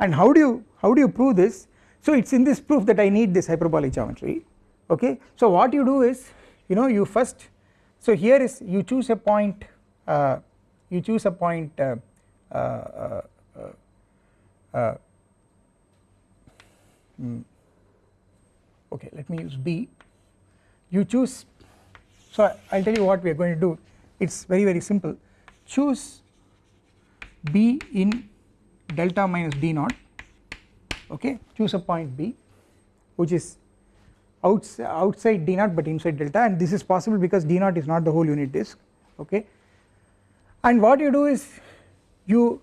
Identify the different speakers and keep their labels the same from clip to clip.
Speaker 1: and how do you how do you prove this? So it is in this proof that I need this hyperbolic geometry. Okay? So what you do is you know you first so here is you choose a point uh, you choose a point uh, uh, uh, uh mm, okay let me use B. You choose so I will tell you what we are going to do. It is very very simple. Choose B in delta minus d naught okay choose a point B which is outside, outside d naught but inside delta and this is possible because d naught is not the whole unit disk okay. And what you do is you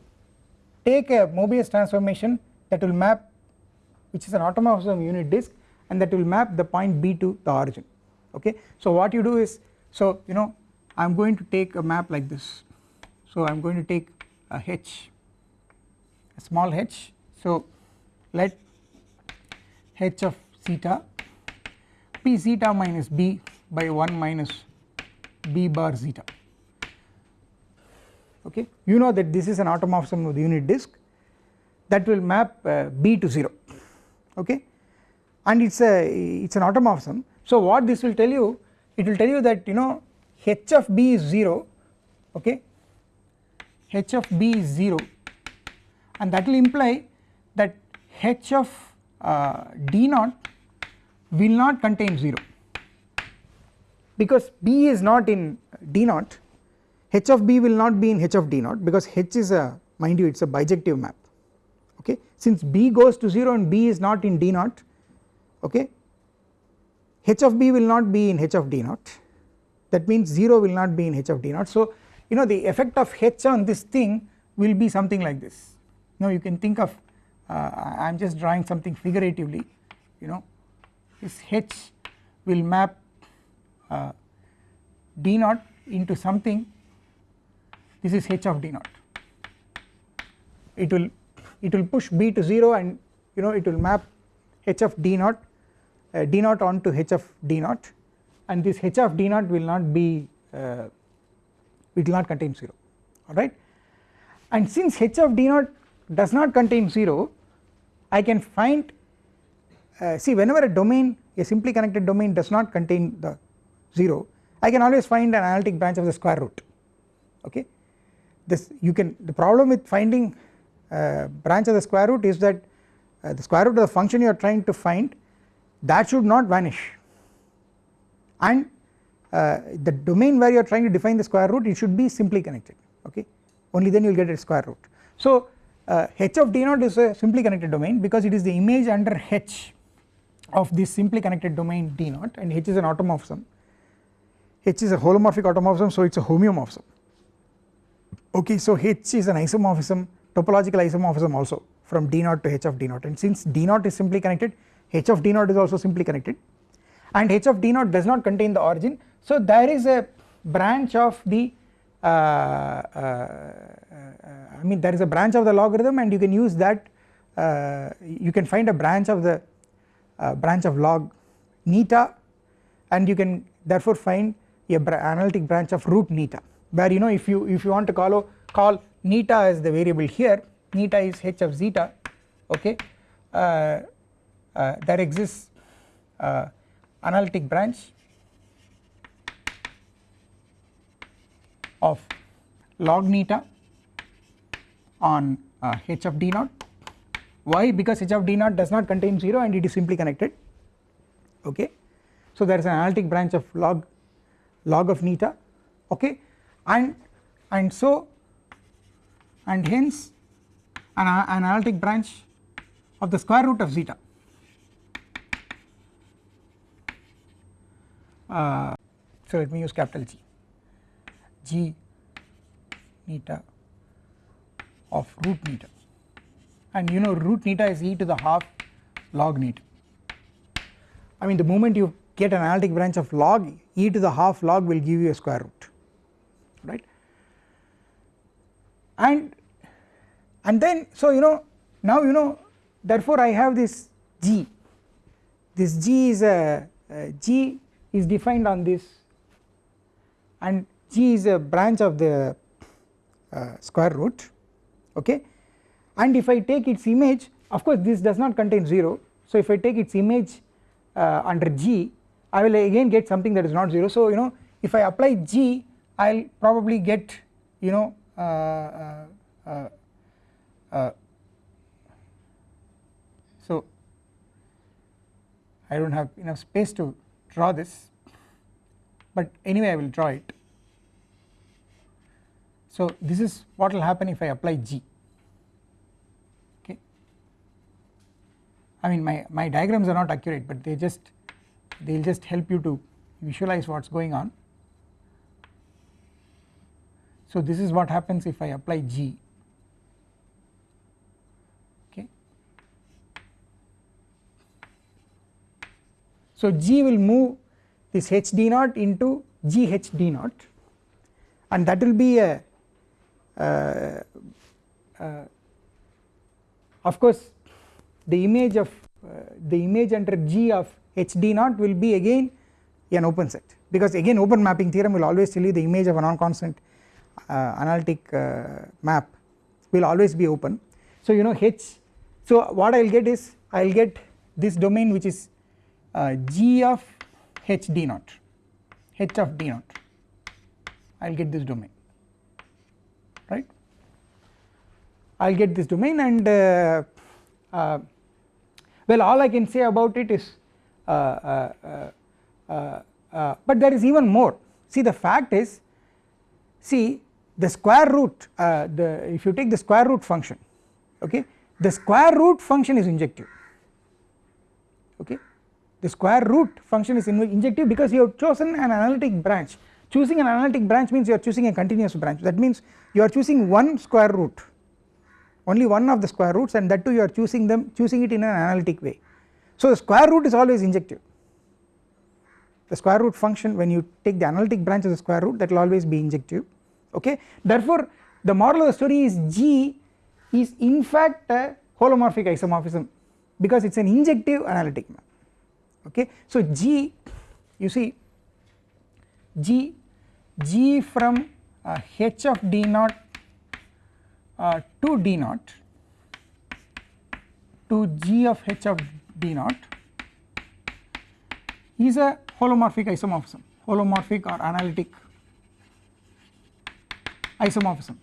Speaker 1: take a Mobius transformation that will map which is an automorphism unit disk and that will map the point B to the origin okay. So what you do is so you know I am going to take a map like this. So I am going to take a H small h. So let h of zeta p zeta minus b by 1 minus b bar zeta okay? You know that this is an automorphism of the unit disk that will map uh, b to 0 okay? And it's a it's an automorphism so what this will tell you it will tell you that you know h of b is 0 okay? h of b is 0 and that will imply that h of uh, d naught will not contain 0 because b is not in d naught h of b will not be in h of d naught because h is a mind you it is a bijective map. Okay? Since b goes to 0 and b is not in d naught okay h of b will not be in h of d naught. That means 0 will not be in h of d naught. So you know the effect of h on this thing will be something like this now you can think of uh, I am just drawing something figuratively you know. This h will map uh, d naught into something. This is h of d naught. It will it will push b to 0 and you know it will map h of d naught uh, d naught onto h of d naught. And this h of d naught will not be uh, it will not contain 0 alright and since h of d naught does not contain 0 I can find uh, see whenever a domain a simply connected domain does not contain the 0 I can always find an analytic branch of the square root okay? This you can the problem with finding uh, branch of the square root is that uh, the square root of the function you are trying to find that should not vanish. And uh, the domain where you are trying to define the square root it should be simply connected okay? Only then you will get a square root. So uh, h of d naught is a simply connected domain because it is the image under h of this simply connected domain d naught and h is an automorphism. H is a holomorphic automorphism so it is a homeomorphism. Okay so h is an isomorphism topological isomorphism also from d naught to h of d naught. And since d naught is simply connected h of d naught is also simply connected. And h of d naught does not contain the origin. So there is a branch of the uh, uh, I mean there is a branch of the logarithm and you can use that you can find a branch of the branch of log neta and you can therefore find a analytic branch of root neta where you know if you if you want to call call neta as the variable here neta is h of zeta okay uh, uh, there exists uh, analytic branch of log neta on uh, h of d naught. Why? Because h of d naught does not contain 0 and it is simply connected. Okay? So there is an analytic branch of log log of neta. Okay? And and so and hence an, an analytic branch of the square root of zeta. Uh, so let me use capital G. G neta of root neta and you know root neta is e to the half log neta I mean the moment you get an analytic branch of log e to the half log will give you a square root right? And and then so you know now you know therefore I have this g. This g is a, is defined on this and g is a branch of the uh, square root okay? And if I take its image of course this does not contain 0 so if I take its image uh, under g I will again get something that is not 0 so you know if I apply g I will probably get you know uh, uh, uh, uh so I do not have enough space to draw this. But anyway I will draw it so this is what will happen if I apply G okay I mean my, my diagrams are not accurate but they just they will just help you to visualize what is going on. So this is what happens if I apply G okay. So G will move this H d naught into G H d naught and that will be a of course the image of uh, the image under G of H d naught will be again an open set. Because again open mapping theorem will always tell you the image of a non-constant uh, analytic uh, map will always be open. So you know H so what I will get is I will get this domain which is uh, G of H d naught H of d naught. I will get this domain right I will get this domain and uh, uh, well all I can say about it is uh, uh, uh, but there is even more. See the fact is see the square root the if you take the square root function okay the square root function is injective. Okay? The square root function is injective because you have chosen an analytic branch. Choosing an analytic branch means you are choosing a continuous branch. That means you are choosing one square root only one of the square roots and that too you are choosing them choosing it in an analytic way. So the square root is always injective. The square root function when you take the analytic branch of the square root that will always be injective okay? Therefore the moral of the story is G is in fact a holomorphic isomorphism because it is an injective analytic map okay? So G you see G G from uh, H of d naught uh, to d naught to G of H of d naught is a holomorphic isomorphism holomorphic or analytic isomorphism.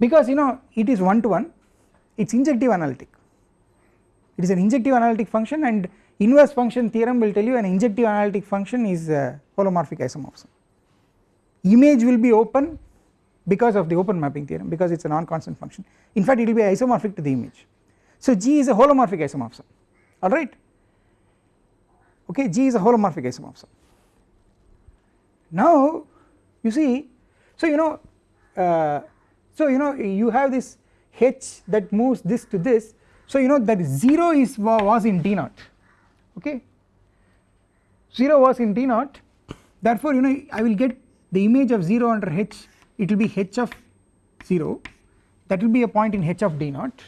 Speaker 1: Because you know it is one to one it is injective analytic. It is an injective analytic function and inverse function theorem will tell you an injective analytic function is a holomorphic isomorphism. Image will be open because of the open mapping theorem because it is a non-constant function. In fact it will be isomorphic to the image. So G is a holomorphic isomorphism. Alright okay G is a holomorphic isomorphism. Now you see so you know uh, so you know you have this H that moves this to this. So you know that 0 is was in D naught. Okay? 0 was in D naught. Therefore you know I will get the image of 0 under H it will be H of 0 that will be a point in H of D naught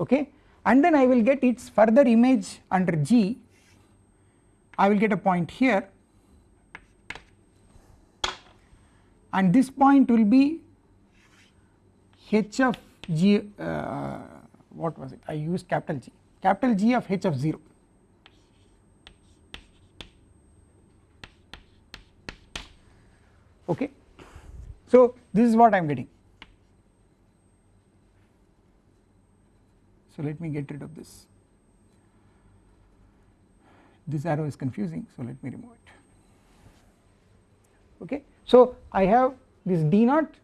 Speaker 1: okay? And then I will get its further image under G. I will get a point here. And this point will be H of G uh, what was it? I used capital G. Capital G of H of 0 okay so this is what I am getting. So let me get rid of this. This arrow is confusing so let me remove it. Okay? So I have this d naught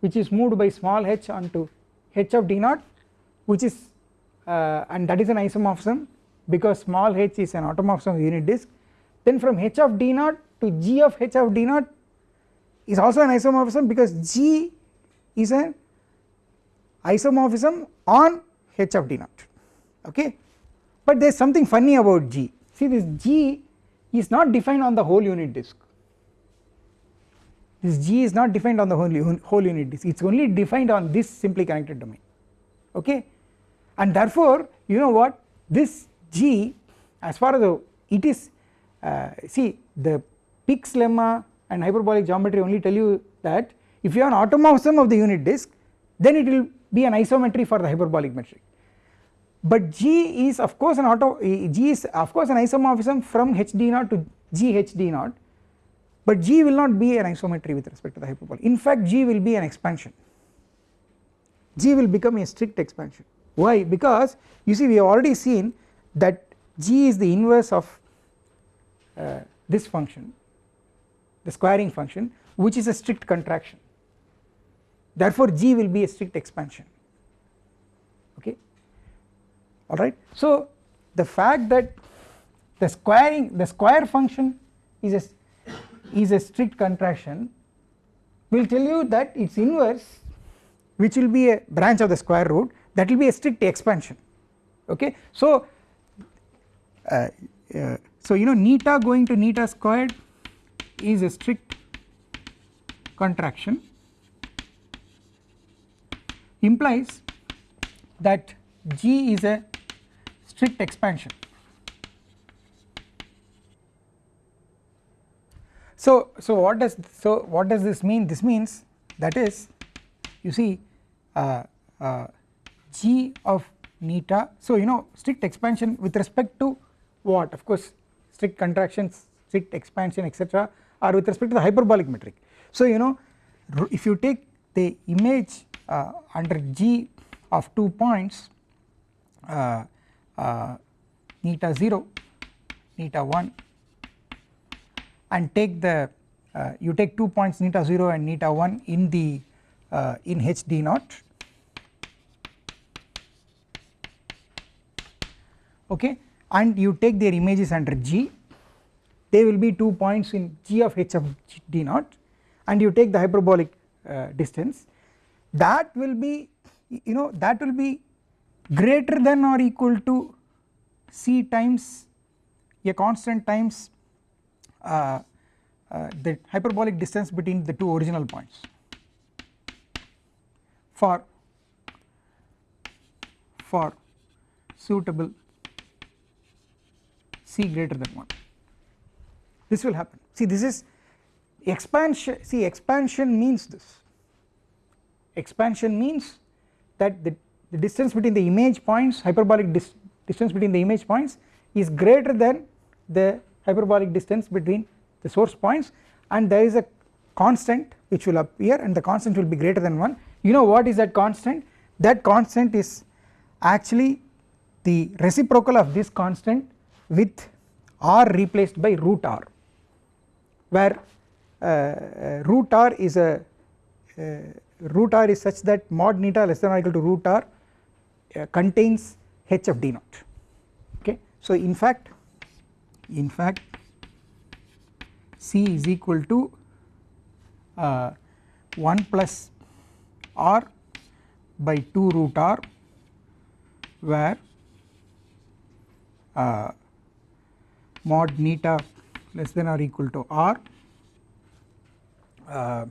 Speaker 1: which is moved by small h onto h of d naught which is uh, and that is an isomorphism because small h is an automorphism of unit disk. Then from h of d naught to g of h of d naught is also an isomorphism because g is an isomorphism on h of d naught okay? But there is something funny about g. See this g is not defined on the whole unit disk. This g is not defined on the whole, whole unit disk. It is only defined on this simply connected domain okay? And therefore you know what? This g as far as the, it is uh, see the Pick's lemma and hyperbolic geometry only tell you that if you have an automorphism of the unit disk then it will be an isometry for the hyperbolic metric. But G is of course an auto G is of course an isomorphism from HD naught to G HD naught but G will not be an isometry with respect to the hyperbolic. In fact G will be an expansion. G will become a strict expansion. Why? Because you see we have already seen that G is the inverse of uh, this function the squaring function which is a strict contraction therefore G will be a strict expansion okay alright. So the fact that the squaring the square function is a is a strict contraction will tell you that its inverse which will be a branch of the square root that will be a strict expansion okay. So uh, uh, so you know neta going to neta squared is a strict contraction implies that G is a strict expansion. So, so what does so what does this mean? This means that is you see uh, uh, G of neta. So you know strict expansion with respect to what? Of course, strict contractions, strict expansion, etc. are with respect to the hyperbolic metric. So you know if you take the image uh, under G of two points uh, uh, neta 0 neta 1 and take the uh, you take two points neta 0 and neta 1 in the uh, in HD naught. Okay? And you take their images under G they will be two points in G of H of D naught and you take the hyperbolic uh, distance. That will be you know that will be greater than or equal to c times a constant times uh, uh, the hyperbolic distance between the two original points. For for suitable c greater than 1 this will happen. See this is expansion see expansion means this. Expansion means that the the distance between the image points hyperbolic dis distance between the image points is greater than the hyperbolic distance between the source points and there is a constant which will appear and the constant will be greater than 1 you know what is that constant? That constant is actually the reciprocal of this constant with r replaced by root r where uh, uh, root r is a uh, root r is such that mod neta less than or equal to root r contains h of d naught. Okay? So in fact in fact c is equal to uh, 1 plus r by 2 root r where uh, mod neta less than or equal to r. Uh,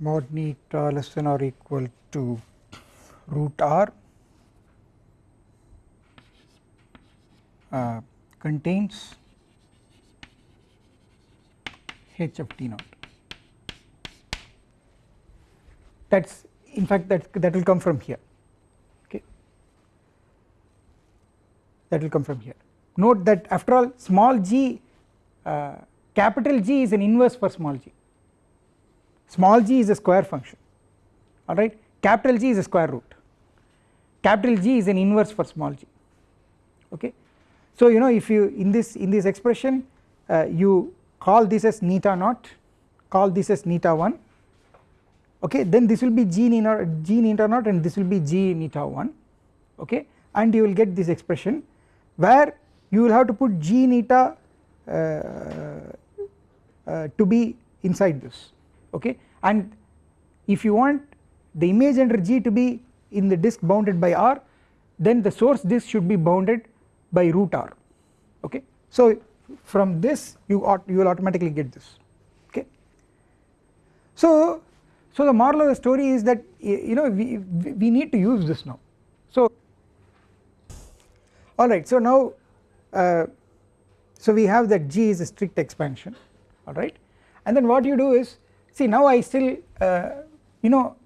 Speaker 1: mod neta less than or equal to root r uh, contains h of t naught. That is in fact that that will come from here. Okay? That will come from here note that after all small g uh, capital G is an inverse for small g. Small g is a square function. Alright capital G is a square root. Capital G is an inverse for small g. Okay. So you know if you in this in this expression uh, you call this as neta naught call this as neta 1 okay? Then this will be g neta, g neta naught and this will be g neta 1 okay? And you will get this expression where you will have to put g neta uh, uh, to be inside this okay and if you want the image under G to be in the disk bounded by R then the source disk should be bounded by root R okay. So from this you ought you will automatically get this okay. So so the moral of the story is that you know we, we need to use this now so alright so now uh, so we have that G is a strict expansion alright and then what you do is see now I still uh, you know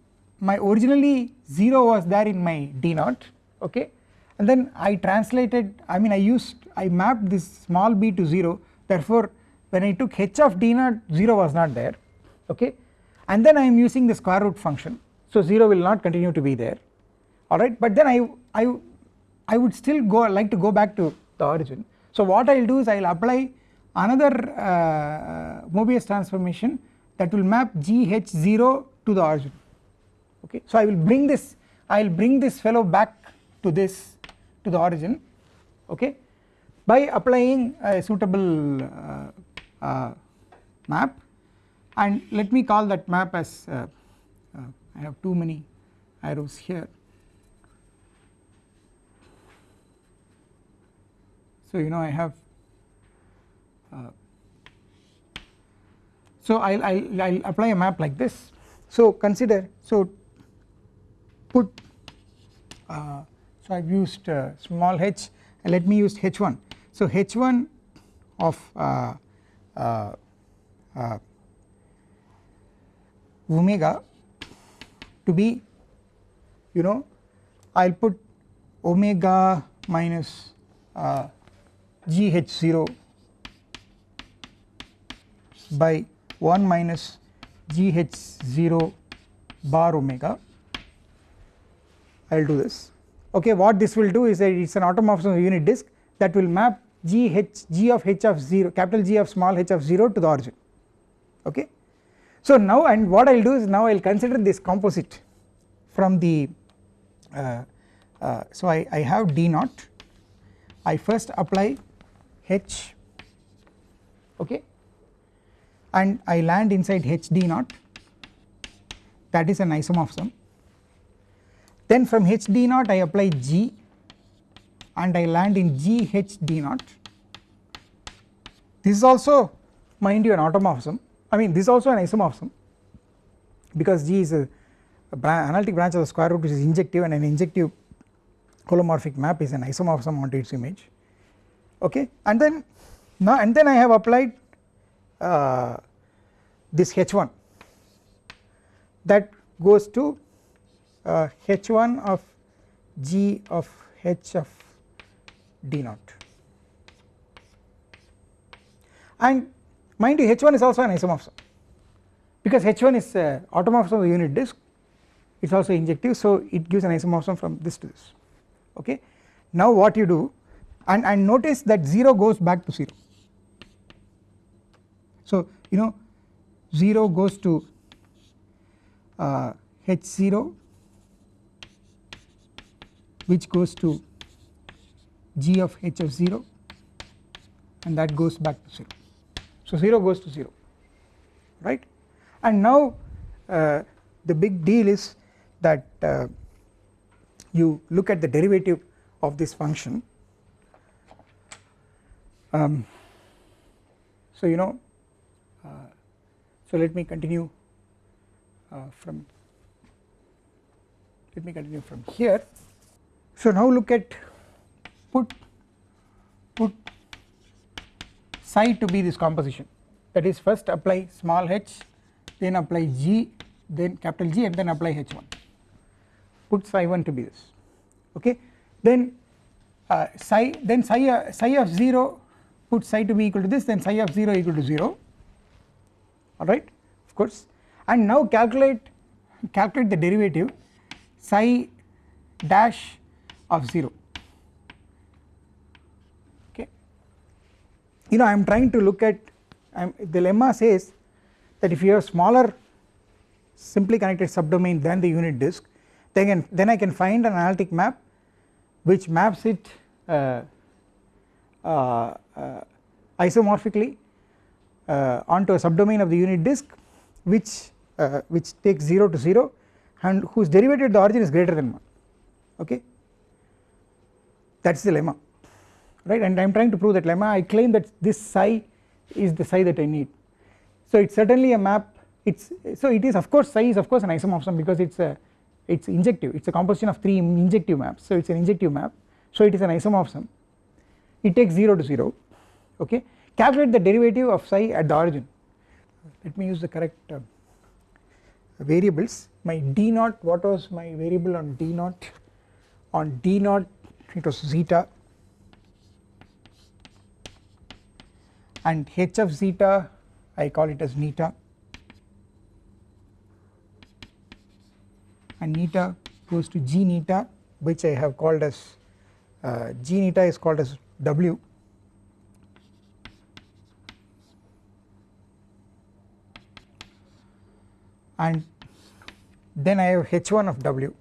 Speaker 1: my originally 0 was there in my D naught okay? And then I translated I mean I used I mapped this small b to 0 therefore when I took h of d naught 0 was not there okay? And then I am using the square root function. So 0 will not continue to be there alright but then I, I, I would still go like to go back to the origin. So what I will do is I will apply another uh, Mobius transformation that will map GH0 to the origin. Okay? So I will bring this I will bring this fellow back to this to the origin. Okay? By applying a suitable uh, uh, map and let me call that map as uh, uh I have too many arrows here so you know I have uh, so I'll, I'll, I'll apply a map like this. So consider so put uh, so I've used uh, small h. Let me use h1 so h1 of uh, uh, uh, omega to be you know I will put omega minus uh, gh0 by 1 minus gh0 bar omega. I will do this. Okay what this will do is that it is an automorphism of unit disk that will map g h g of h of 0 capital G of small h of 0 to the origin. Okay. So now and what I will do is now I will consider this composite from the uh, uh, so I, I have d naught. I first apply h. Okay? And I land inside h d naught. That is an isomorphism. Then from h d naught I apply g and I land in g h d naught. This is also mind you an automorphism. I mean this is also an isomorphism because G is a, a analytic branch of the square root which is injective and an injective holomorphic map is an isomorphism onto its image okay? And then now and then I have applied uh, this H1 that goes to uh, H1 of G of H of D naught and mind you H1 is also an isomorphism. Because H1 is uh, automorphism of the unit disk it is also injective so it gives an isomorphism from this to this. Okay. Now what you do and, and notice that 0 goes back to 0 so you know 0 goes to uh, H0 which goes to G of H of 0 and that goes back to 0 so 0 goes to 0 right? And now uh, the big deal is that uh, you look at the derivative of this function um, so you know uh, so let me continue uh, from let me continue from here. So now look at put put psi to be this composition. That is first apply small h then apply g then capital G and then apply h1 put psi 1 to be this. Okay? Then uh, psi then psi, uh, psi of 0 put psi to be equal to this then psi of 0 equal to 0 alright of course. And now calculate calculate the derivative psi dash of 0 okay? You know I am trying to look at I'm, the lemma says that if you have smaller simply connected subdomain than the unit disk then, then I can find an analytic map which maps it uh, isomorphically uh, onto a subdomain of the unit disk which uh, which takes 0 to 0 and whose derivative at the origin is greater than 1 okay? That is the lemma. Right? And I am trying to prove that lemma. I claim that this psi is the psi that I need. So it is certainly a map. It's so it is of course psi is of course an isomorphism because it's a it's injective. It's a composition of three injective maps. So it's an injective map. So it is an isomorphism it takes 0 to 0 okay? Calculate the derivative of psi at the origin. Let me use the correct uh, variables. My d naught what was my variable on d naught? On d naught it was zeta. And h of zeta I call it as neta. And neta goes to g neta which I have called as uh, g neta is called as w. And then I have h1 of w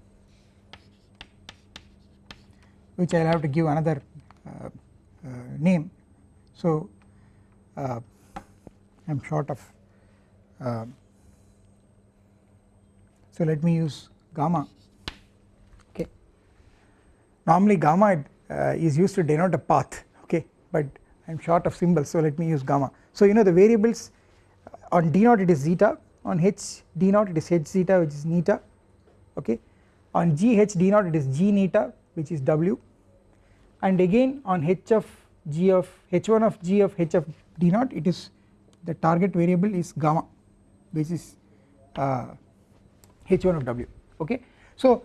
Speaker 1: which I will have to give another uh, uh, name. So uh, I am short of uh, so let me use gamma. Okay. Normally gamma is used to denote a path okay? But I am short of symbols so let me use gamma. So you know the variables on d naught it is zeta. On h d naught it is h zeta which is neta okay? On g h d naught it is g neta which is w. And again on h of g of h1 of g of h of d naught it is the target variable is gamma which is uh, h1 of w okay? So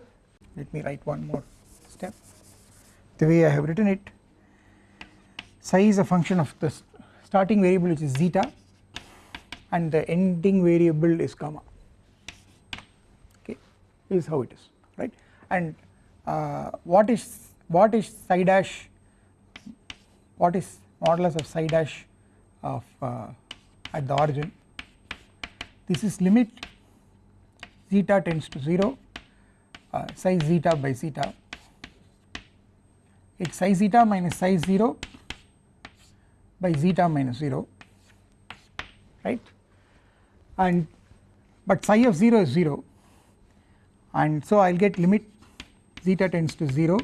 Speaker 1: let me write one more the way I have written it psi is a function of the starting variable which is zeta and the ending variable is gamma. Okay is how it is right? And uh, what is what is psi dash what is modulus of psi dash of uh, at the origin? This is limit zeta tends to 0 uh, psi zeta by zeta it's psi zeta minus psi 0 by zeta minus 0 right? And but psi of 0 is 0 and so I will get limit zeta tends to 0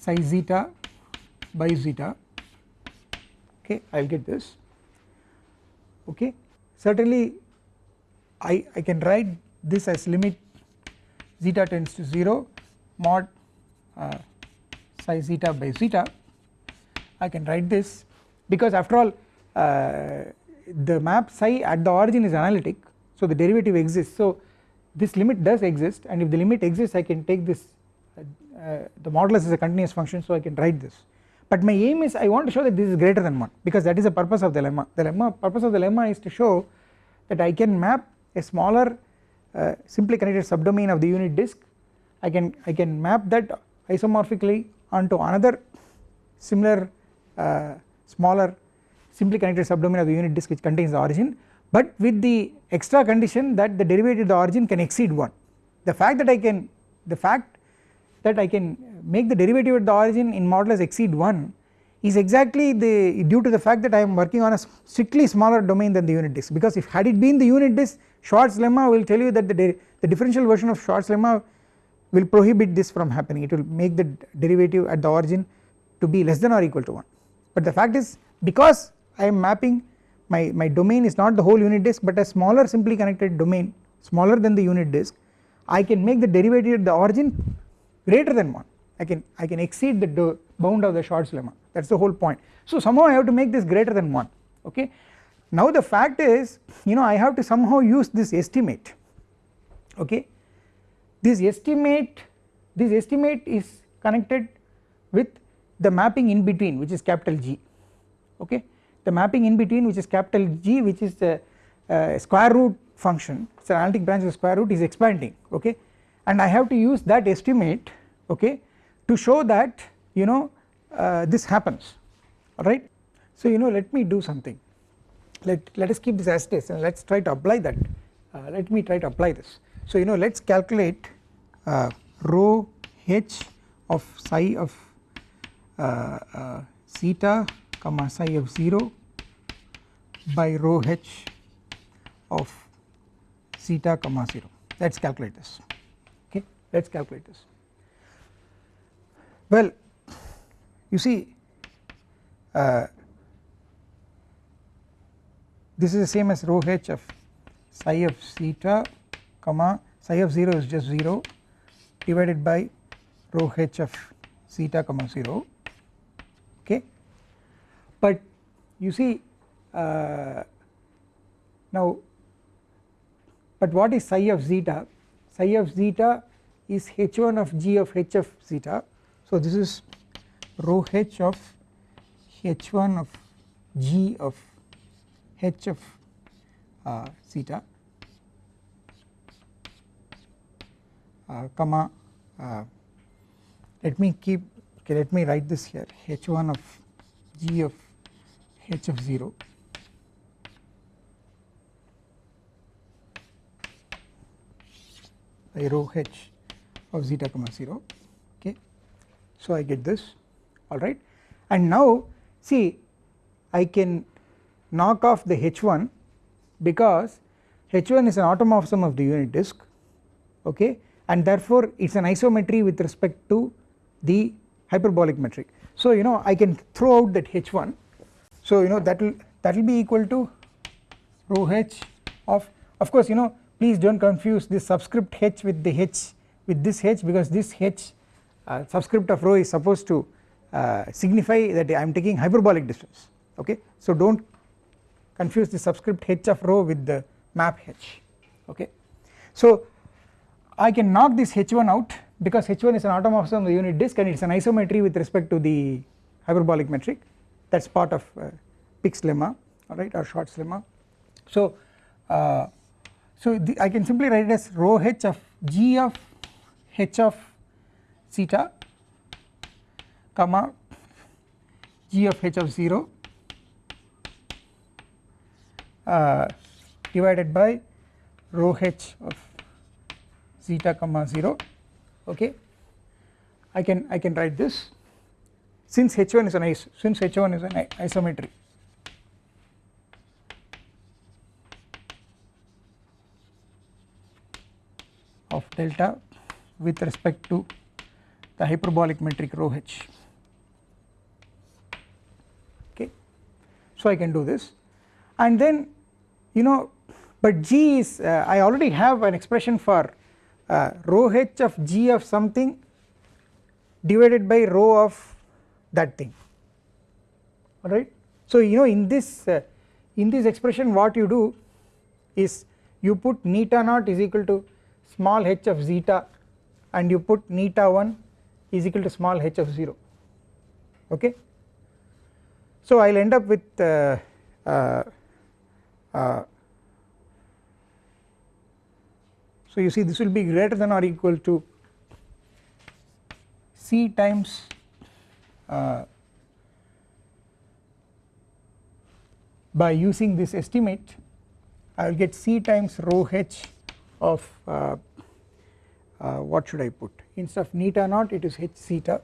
Speaker 1: psi zeta by zeta okay I will get this. Okay certainly I, I can write this as limit zeta tends to 0 mod uh, psi zeta by zeta I can write this. Because after all uh, the map psi at the origin is analytic so the derivative exists. So this limit does exist and if the limit exists I can take this uh, uh, the modulus is a continuous function so I can write this. But my aim is I want to show that this is greater than 1 because that is the purpose of the lemma. The lemma purpose of the lemma is to show that I can map a smaller uh, simply connected subdomain of the unit disk. I can I can map that isomorphically onto another similar uh, smaller simply connected subdomain of the unit disk which contains the origin but with the extra condition that the derivative of the origin can exceed 1 the fact that I can the fact that I can make the derivative at the origin in modulus exceed 1 is exactly the due to the fact that I am working on a strictly smaller domain than the unit disk. Because if had it been the unit disk Schwarz lemma will tell you that the, the differential version of Schwarz lemma will prohibit this from happening. It will make the derivative at the origin to be less than or equal to 1 but the fact is because I am mapping my, my domain is not the whole unit disk but a smaller simply connected domain smaller than the unit disk I can make the derivative at the origin greater than 1 I can I can exceed the bound of the Schwarz lemma. That is the whole point. So somehow I have to make this greater than 1 okay? Now the fact is you know I have to somehow use this estimate okay this estimate this estimate is connected with the mapping in between which is capital G. Okay? The mapping in between which is capital G which is the uh, square root function it is an analytic branch of square root is expanding. Okay? And I have to use that estimate okay to show that you know uh, this happens. Alright. So you know let me do something. Let, let us keep this as it is and let us try to apply that. Uh, let me try to apply this. So you know let us calculate uh, rho h of psi of uh, uh, zeta comma psi of 0 by rho h of zeta comma 0 let us calculate this. Okay? Let us calculate this. Well you see uh, this is the same as rho h of psi of theta comma psi of 0 is just 0 divided by rho h of zeta comma 0 okay? But you see uh, now but what is psi of zeta? Psi of zeta is h1 of g of h of zeta. So this is rho h of h1 of g of h of uh, theta comma uh, let me keep okay let me write this here. H1 of g of h of 0 by rho h of zeta comma 0 okay. So I get this alright and now see I can knock off the h1 because h1 is an automorphism of the unit disk okay and therefore it is an isometry with respect to the hyperbolic metric. So you know I can throw out that h1 so you know that will that will be equal to rho h of of course you know please do not confuse this subscript h with the h with this h because this h uh, subscript of rho is supposed to uh, signify that I am taking hyperbolic distance. Okay? So do not confuse the subscript h of rho with the map h. Okay? So I can knock this h1 out because h1 is an automorphism of the unit disk and it is an isometry with respect to the hyperbolic metric. That is part of uh, Pick's lemma alright or Schwarz lemma. So uh, so the, I can simply write it as rho h of g of h of theta comma g of h of 0 uh, divided by rho h of zeta comma 0 okay? I can I can write this. Since h1 is an is since h1 is an isometry. Of delta with respect to the hyperbolic metric rho h. Okay? So I can do this. And then you know but g is uh, I already have an expression for uh, rho h of g of something divided by rho of that thing alright. So you know in this uh, in this expression what you do is you put neta naught is equal to small h of zeta and you put neta 1 is equal to small h of 0 okay. So I will end up with uh, uh, uh, so you see this will be greater than or equal to c times uh, by using this estimate I will get c times rho h of uh, uh, what should I put? Instead of neta naught it is h theta.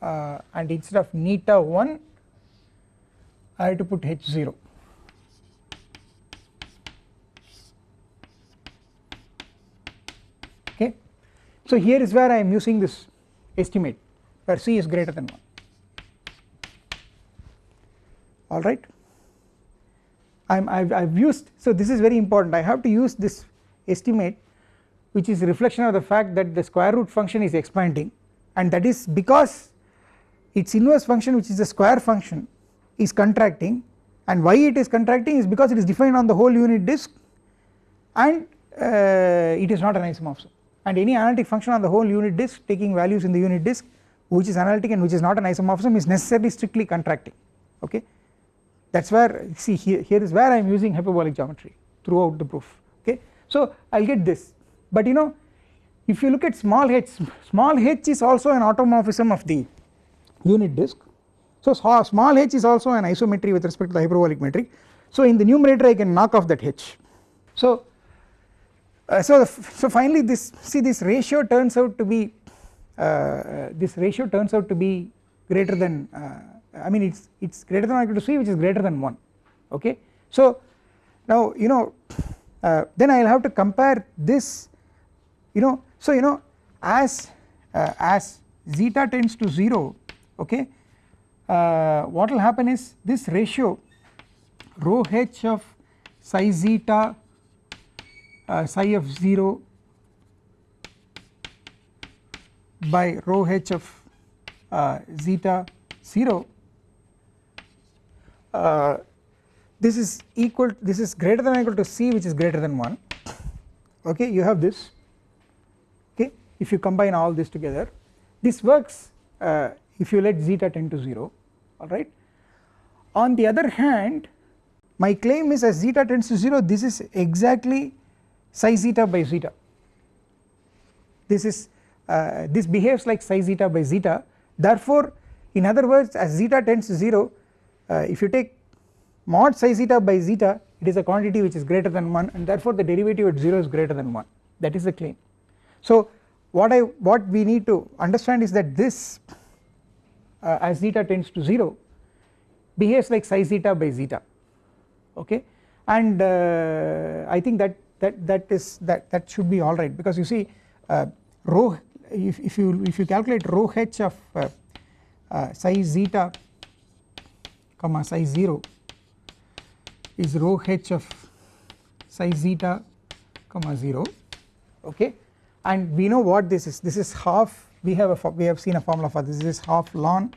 Speaker 1: Uh, and instead of neta 1 I have to put h 0 okay. So here is where I am using this estimate where c is greater than 1 alright. I I've used so this is very important. I have to use this estimate which is reflection of the fact that the square root function is expanding. And that is because its inverse function which is a square function is contracting. And why it is contracting is because it is defined on the whole unit disk. And uh, it is not an isomorphism and any analytic function on the whole unit disk taking values in the unit disk which is analytic and which is not an isomorphism is necessarily strictly contracting okay? That is where see here, here is where I am using hyperbolic geometry throughout the proof okay. So I will get this. But you know if you look at small h small h is also an automorphism of the unit disk. So small h is also an isometry with respect to the hyperbolic metric. So in the numerator I can knock off that h. So uh, so so finally this see this ratio turns out to be uh, this ratio turns out to be greater than uh, I mean it's it's greater than or equal to c which is greater than 1 okay. So now you know uh, then I will have to compare this you know so you know as uh, as zeta tends to 0 okay uh, what will happen is this ratio rho h of psi zeta psi of 0 by rho h of uh, zeta 0 uh, this is equal this is greater than or equal to c which is greater than 1 okay you have this. Okay if you combine all this together this works uh, if you let zeta tend to 0 alright. On the other hand my claim is as zeta tends to 0 this is exactly psi zeta by zeta. This is uh, this behaves like psi zeta by zeta. Therefore in other words as zeta tends to 0 uh, if you take mod psi zeta by zeta it is a quantity which is greater than 1 and therefore the derivative at 0 is greater than 1 that is the claim. So what I what we need to understand is that this uh, as zeta tends to 0 behaves like psi zeta by zeta. Okay? And uh, I think that that that is that that should be alright because you see uh, rho if, if you if you calculate rho h of uh, uh, psi zeta comma psi 0 is rho h of psi zeta comma 0 okay? And we know what this is. This is half we have a we have seen a formula for this, is half ln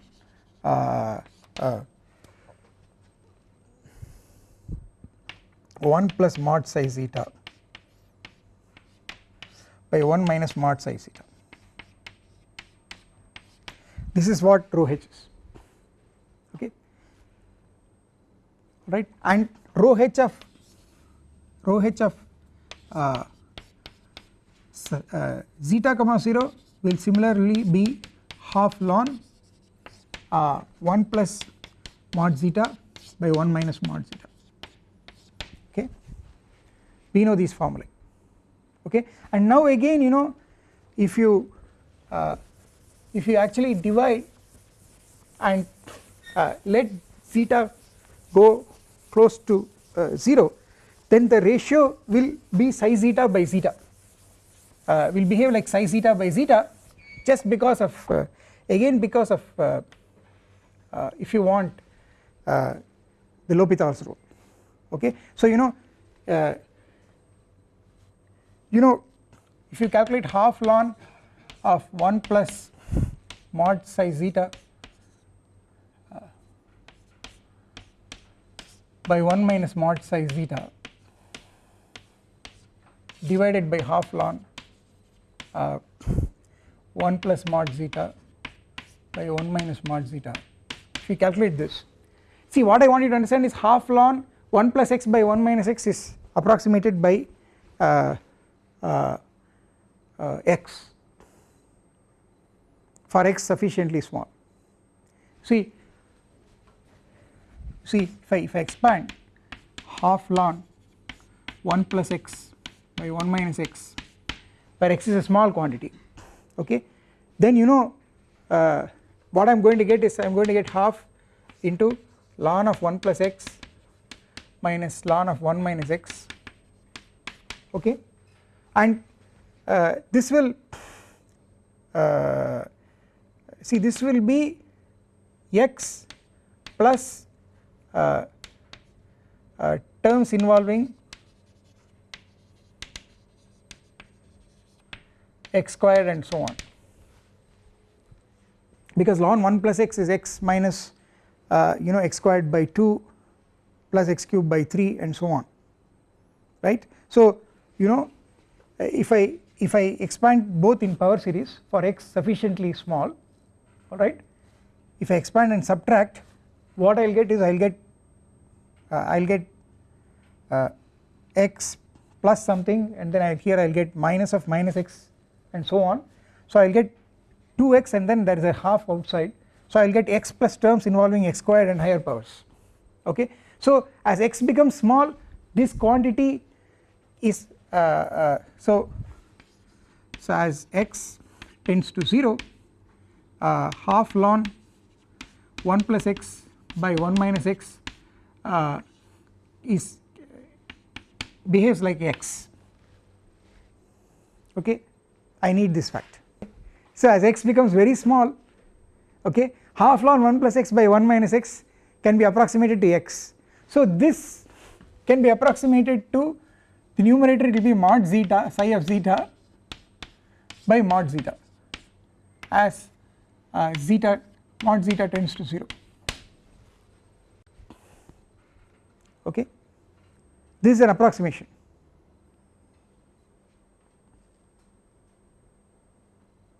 Speaker 1: uh, uh, 1 plus mod psi zeta by 1 minus mod psi zeta this is what rho h is. Okay? Right? And rho h of rho h of uh, uh, zeta comma 0 will similarly be half ln uh, 1 plus mod zeta by 1 minus mod zeta. Okay? We know these formulae okay? And now again you know if you uh, if you actually divide and uh, let zeta go close to uh, 0 then the ratio will be psi zeta by zeta. Uh, will behave like psi zeta by zeta just because of uh, again because of if you want the L'Hopital's rule. Okay. So you know you know if you calculate half ln of 1 plus mod psi zeta uh, by 1 minus mod psi zeta divided by half ln uh, 1 plus mod zeta by 1 minus mod zeta. If you calculate this see what I want you to understand is half ln 1 plus x by 1 minus x is approximated by uh, x for x sufficiently small. See see if I, if I expand half ln 1 plus x by 1 minus x where x is a small quantity okay then you know uh, what I am going to get is I am going to get half into ln of 1 plus x minus ln of 1 minus x okay and uh, this will uh, see this will be x plus uh, uh terms involving x squared and so on because ln 1 plus x is x minus uh, you know x squared by 2 plus x cubed by 3 and so on right. So you know if I if I expand both in power series for x sufficiently small alright if I expand and subtract what I will get is I will get uh, I will get uh, x plus something and then I here I will get minus of minus x and so on. So I will get 2x and then there is a half outside. So I will get x plus terms involving x squared and higher powers. Okay. So as x becomes small this quantity is uh, uh, so so as x tends to 0 uh, half ln 1 plus x by 1 minus x uh, is behaves like x. Okay? I need this fact. So as x becomes very small okay half ln 1 plus x by 1 minus x can be approximated to x. So this can be approximated to the numerator will be mod zeta psi of zeta by mod zeta as uh, zeta mod zeta tends to 0 okay? This is an approximation.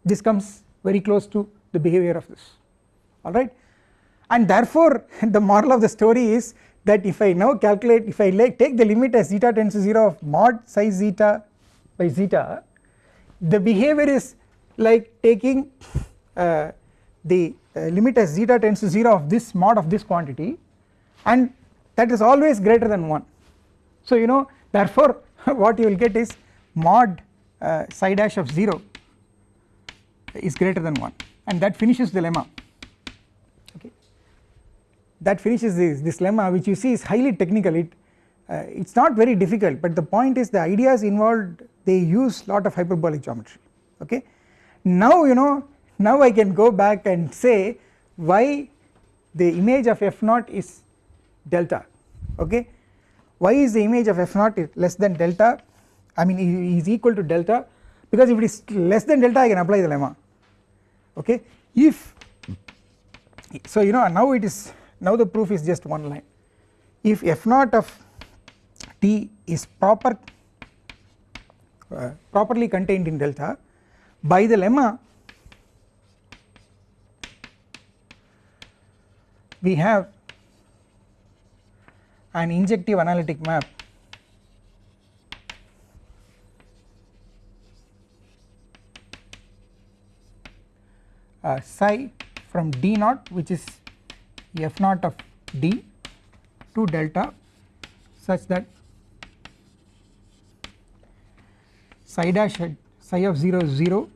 Speaker 1: This comes very close to the behavior of this. Alright and therefore the moral of the story is that if I now calculate if I like take the limit as zeta tends to 0 of mod psi zeta by zeta the behavior is like taking uh, the uh, limit as zeta tends to 0 of this mod of this quantity and that is always greater than 1 so you know therefore what you will get is mod uh, psi dash of 0 is greater than 1 and that finishes the lemma that finishes this, this lemma which you see is highly technical. It uh, it is not very difficult but the point is the ideas involved they use lot of hyperbolic geometry okay? Now you know now I can go back and say why the image of f naught is delta okay? Why is the image of f naught less than delta? I mean is equal to delta because if it is less than delta I can apply the lemma okay? If so you know now it is now the proof is just one line. If f naught of t is proper uh, properly contained in delta by the lemma we have an injective analytic map. Uh, psi from d naught which is f naught of d to delta such that psi dash at psi of 0 is 0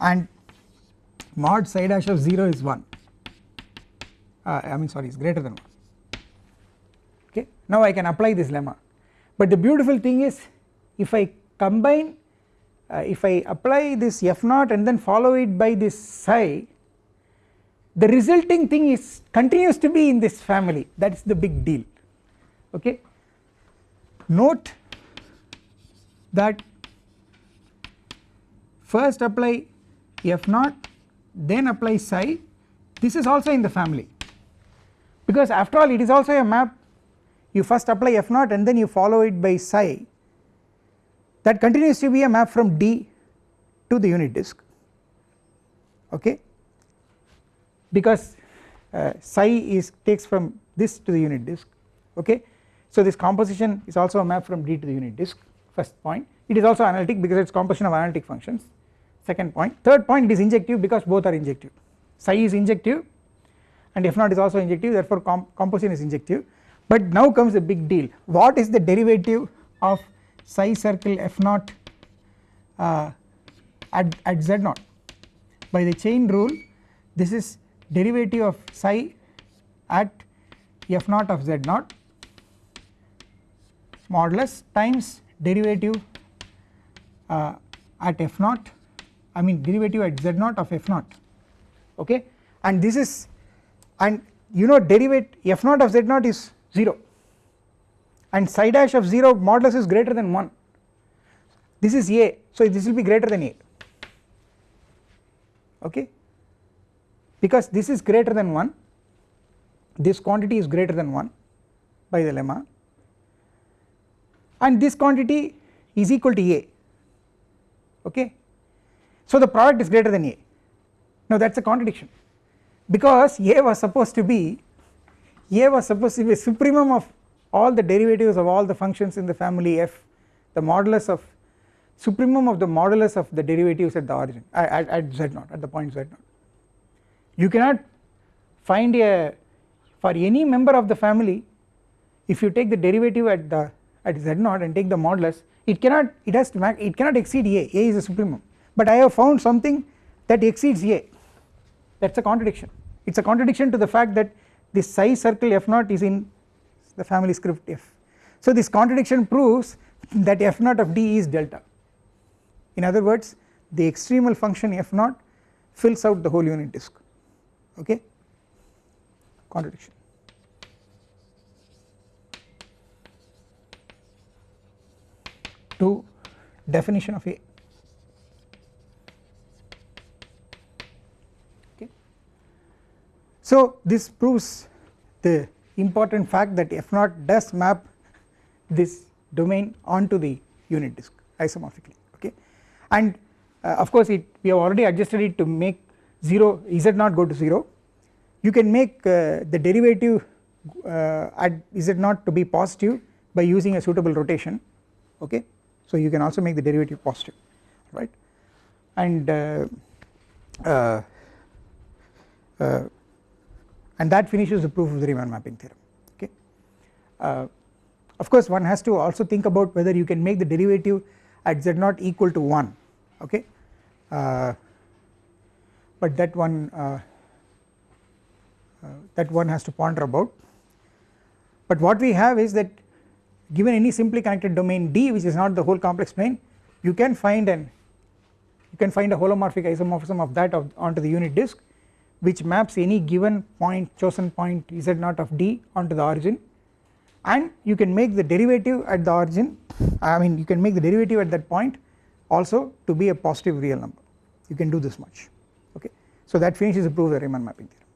Speaker 1: and mod psi dash of 0 is 1 uh, I mean sorry is greater than 1 okay? Now I can apply this lemma. But the beautiful thing is if I combine uh, if I apply this f naught and then follow it by this psi the resulting thing is continues to be in this family. That is the big deal. Okay? Note that first apply f naught then apply psi. This is also in the family. Because after all it is also a map. You first apply f naught and then you follow it by psi. That continues to be a map from D to the unit disk. Okay because uh, psi is takes from this to the unit disk okay? So this composition is also a map from D to the unit disk first point. It is also analytic because it is composition of analytic functions second point. Third point it is injective because both are injective. Psi is injective and f naught is also injective therefore com composition is injective. But now comes the big deal. What is the derivative of psi circle f naught uh, at, at z naught? By the chain rule this is derivative of psi at f naught of z naught modulus times derivative uh, at f naught I mean derivative at z naught of f naught. Okay? And this is and you know derivative f naught of z naught is 0 and psi dash of 0 modulus is greater than 1 this is a. So this will be greater than a. Okay because this is greater than 1 this quantity is greater than 1 by the lemma. And this quantity is equal to a. Okay? So the product is greater than a. Now that is a contradiction. Because a was supposed to be a was supposed to be a supremum of all the derivatives of all the functions in the family f the modulus of supremum of the modulus of the derivatives at the origin at, at z naught at the point z naught you cannot find a for any member of the family if you take the derivative at the at z naught and take the modulus it cannot it has to it cannot exceed a. A is a supremum. But I have found something that exceeds a. That is a contradiction. It is a contradiction to the fact that this psi circle f naught is in the family script f. So this contradiction proves that f naught of d is delta. In other words the extremal function f naught fills out the whole unit disk okay contradiction. To definition of A okay. So this proves the important fact that f naught does map this domain onto the unit disk isomorphically okay and uh, of course it we have already adjusted it to make 0 z naught go to 0 you can make uh, the derivative uh, at z naught to be positive by using a suitable rotation? Okay. So you can also make the derivative positive right? And uh, uh, uh, and that finishes the proof of the Riemann mapping theorem. Okay. of course one has to also think about whether you can make the derivative at z naught equal to 1 okay but that one uh, uh, that one has to ponder about. But what we have is that given any simply connected domain D which is not the whole complex plane you can find an you can find a holomorphic isomorphism of that of, onto the unit disk which maps any given point chosen point z naught of D onto the origin. And you can make the derivative at the origin I mean you can make the derivative at that point also to be a positive real number. You can do this much so that finishes the proof of the Riemann mapping theorem